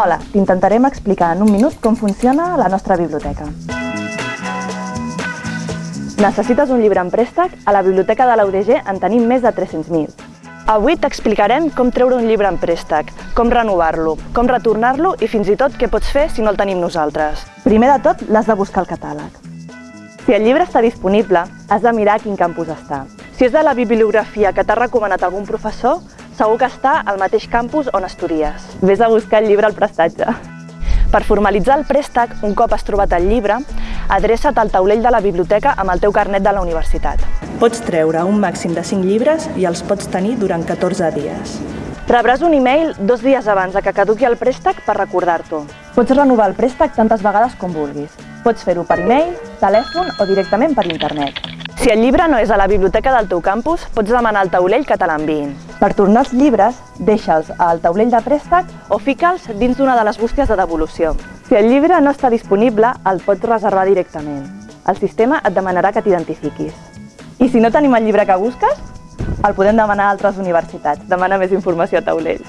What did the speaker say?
Hola, t'intentarem explicar en un minut com funciona la nostra biblioteca. Necessites un llibre en préstec? A la biblioteca de la UDG en tenim més de 300.000. Avui t'explicarem com treure un llibre en préstec, com renovar-lo, com retornar-lo i fins i tot què pots fer si no el tenim nosaltres. Primer de tot, l'has de buscar al catàleg. Si el llibre està disponible, has de mirar a quin campus està. Si és de la bibliografia que t'ha recomanat algun professor, segur que està al mateix campus on estudies. Ves a buscar el llibre al prestatge. Per formalitzar el préstec, un cop has trobat el llibre, adreça't al taulell de la biblioteca amb el teu carnet de la universitat. Pots treure un màxim de 5 llibres i els pots tenir durant 14 dies. Rebràs un e-mail dos dies abans de que caduqui el préstec per recordar-t'ho. Pots renovar el préstec tantes vegades com vulguis. Pots fer-ho per e-mail, telèfon o directament per internet. Si el llibre no és a la biblioteca del teu campus, pots demanar al taulell que te l'enviïn. Per tornar els llibres, deixa'ls al taulell de préstec o fica'ls dins d'una de les bústies de devolució. Si el llibre no està disponible, el pots reservar directament. El sistema et demanarà que t'identifiquis. I si no tenim el llibre que busques, el podem demanar a altres universitats. Demana més informació a taulell.